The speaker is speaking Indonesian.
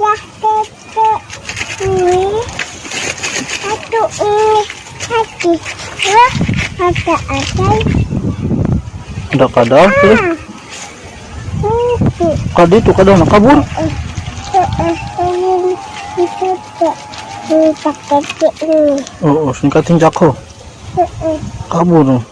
Ya, tete. Ini. Satu ini. Satu. Wah, ada ada. Ada kadal eh. Ah. Itu. Eh. Itu tuh. Ini pakai ini. Oh, singkatin jako. Kabur.